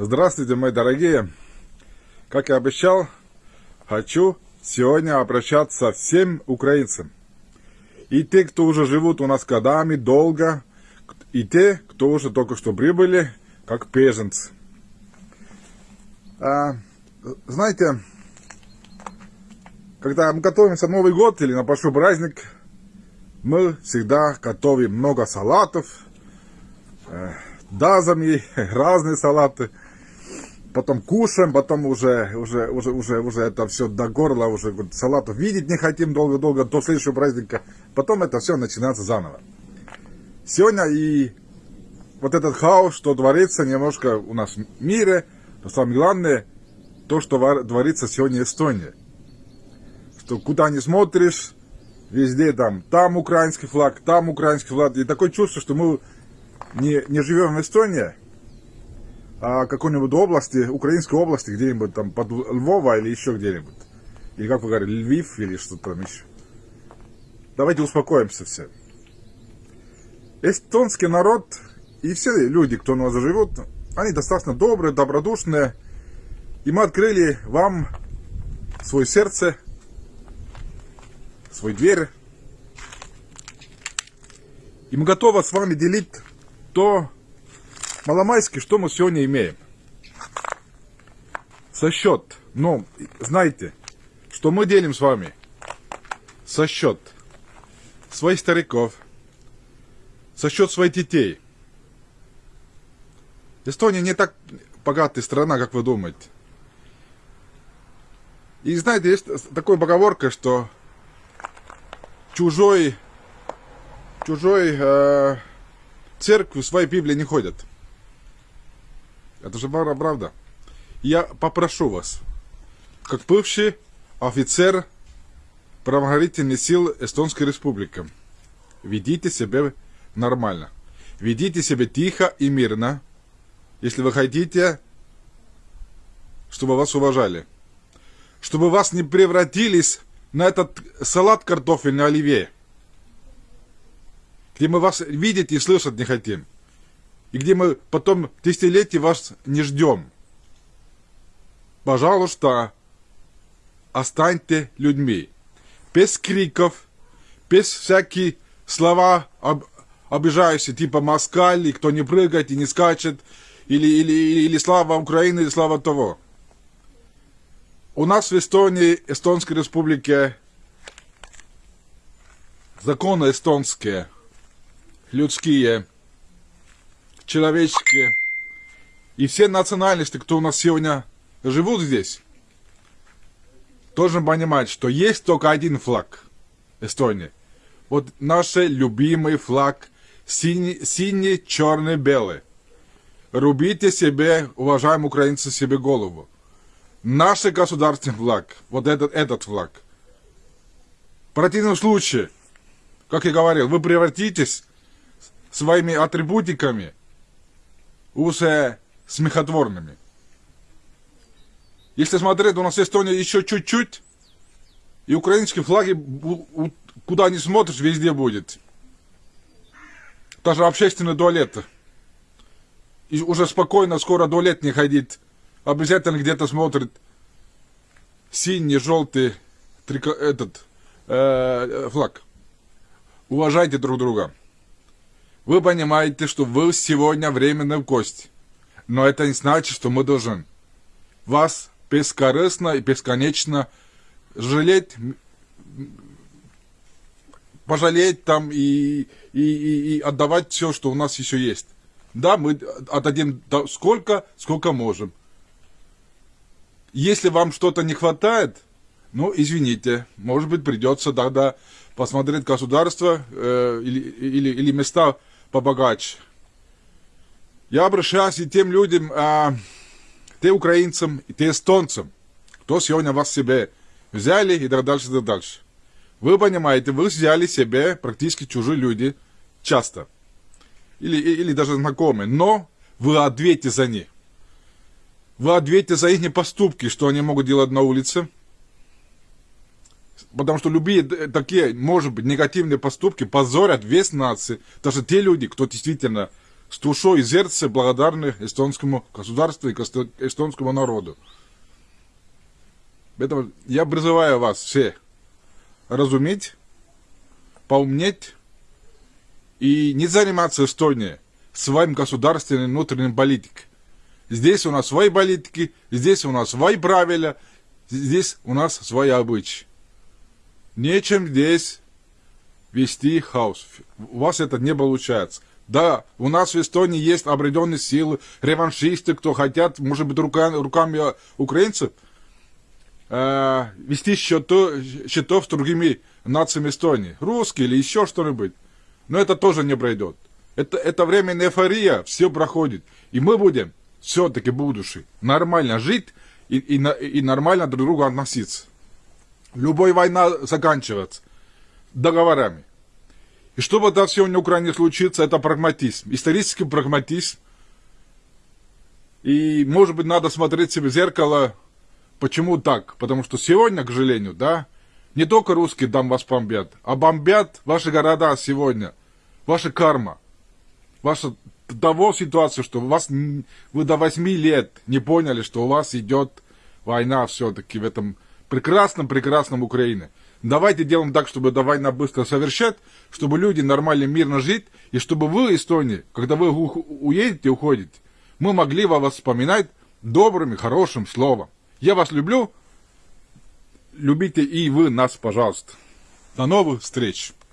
Здравствуйте, мои дорогие. Как и обещал, хочу сегодня обращаться всем украинцам. И те, кто уже живут у нас годами, долго, и те, кто уже только что прибыли, как беженцы. А, знаете, когда мы готовимся на Новый год или на большой праздник, мы всегда готовим много салатов, э, дазами, разные салаты. Потом кушаем, потом уже, уже, уже, уже, уже это все до горла, уже салатов видеть не хотим долго-долго до следующего праздника. Потом это все начинается заново. Сегодня и вот этот хаос, что творится немножко у нас в мире, но самое главное, то, что творится сегодня в Эстонии. Что куда не смотришь, везде там, там украинский флаг, там украинский флаг. И такое чувство, что мы не, не живем в Эстонии, какой-нибудь области, украинской области, где-нибудь там под Львова или еще где-нибудь. Или как вы говорите, Львив или что-то там еще. Давайте успокоимся все. Эстонский народ и все люди, кто у нас живут, они достаточно добрые, добродушные. И мы открыли вам свое сердце, свой дверь. И мы готовы с вами делить то маломайски, что мы сегодня имеем. Со счет. Но знаете, что мы делим с вами? Со счет своих стариков, со счет своих детей. Эстония не так богатая страна, как вы думаете. И знаете, есть такая поговорка, что чужой, чужой э, церковь в своей Библии не ходят. Это же правда. Я попрошу вас, как бывший офицер правоохранительных сил Эстонской Республики, ведите себя нормально. Ведите себя тихо и мирно, если вы хотите, чтобы вас уважали. Чтобы вас не превратились на этот салат картофельный оливье где мы вас видеть и слышать не хотим, и где мы потом десятилетий вас не ждем. Пожалуйста, останьте людьми. Без криков, без всяких слова об, обижающие, типа москаль, кто не прыгает и не скачет, или, или, или слава Украины, или слава того. У нас в Эстонии, Эстонской республике, законы эстонские – людские, человеческие. И все национальности, кто у нас сегодня живут здесь, должен понимать, что есть только один флаг Эстонии. Вот наш любимый флаг синий, синий черный, белый. Рубите себе, уважаемые украинцы, себе голову. Наш государственный флаг, вот этот, этот флаг. В противном случае, как я говорил, вы превратитесь своими атрибутиками уже смехотворными. Если смотреть, у нас Эстония еще чуть-чуть, и украинские флаги, куда ни смотришь, везде будет. Даже общественные туалеты. И уже спокойно, скоро туалет не ходить. Обязательно где-то смотрит синий, желтый трико, этот э, флаг. Уважайте друг друга. Вы понимаете, что вы сегодня временно в гости. Но это не значит, что мы должны вас бескорыстно и бесконечно жалеть, пожалеть там и, и, и, и отдавать все, что у нас еще есть. Да, мы отдадим сколько, сколько можем. Если вам что-то не хватает, ну, извините, может быть, придется тогда посмотреть государство э, или, или, или места побогаче. Я обращаюсь и тем людям, а, те украинцам, и те эстонцам, кто сегодня вас себе взяли и так дальше, так дальше. Вы понимаете, вы взяли себе практически чужие люди часто. Или, или даже знакомые. Но вы ответите за них. Вы ответите за их поступки, что они могут делать на улице. Потому что любые такие, может быть, негативные поступки позорят весь нации. Даже те люди, кто действительно с душой и сердцем благодарны эстонскому государству и эстонскому народу. Поэтому я призываю вас все разуметь, поумнеть и не заниматься Эстонией своим государственной внутренней политикой. Здесь у нас свои политики, здесь у нас свои правила, здесь у нас свои обычаи. Нечем здесь вести хаос. У вас это не получается. Да, у нас в Эстонии есть определенные силы, реваншисты, кто хотят, может быть, рука- руками украинцев, э, вести счету, счетов с другими нациями Эстонии. Русские или еще что-нибудь. Но это тоже не пройдет. Это, это временная эйфория, все проходит. И мы будем все-таки будущее нормально жить и, и, и нормально друг к другу относиться. Любая война заканчивается договорами. И чтобы это все на Украине случится, это прагматизм, исторический прагматизм. И, может быть, надо смотреть себе в зеркало, почему так? Потому что сегодня, к сожалению, да, не только русские там вас бомбят, а бомбят ваши города сегодня, ваша карма, ваша того ситуация, что вас, вы до 8 лет не поняли, что у вас идет война все-таки в этом прекрасном-прекрасном Украине. Давайте делаем так, чтобы эта война быстро совершать, чтобы люди нормально, мирно жить, и чтобы вы, Эстония, когда вы уедете, уходите, мы могли вас вспоминать добрым и хорошим словом. Я вас люблю, любите и вы нас, пожалуйста. До новых встреч!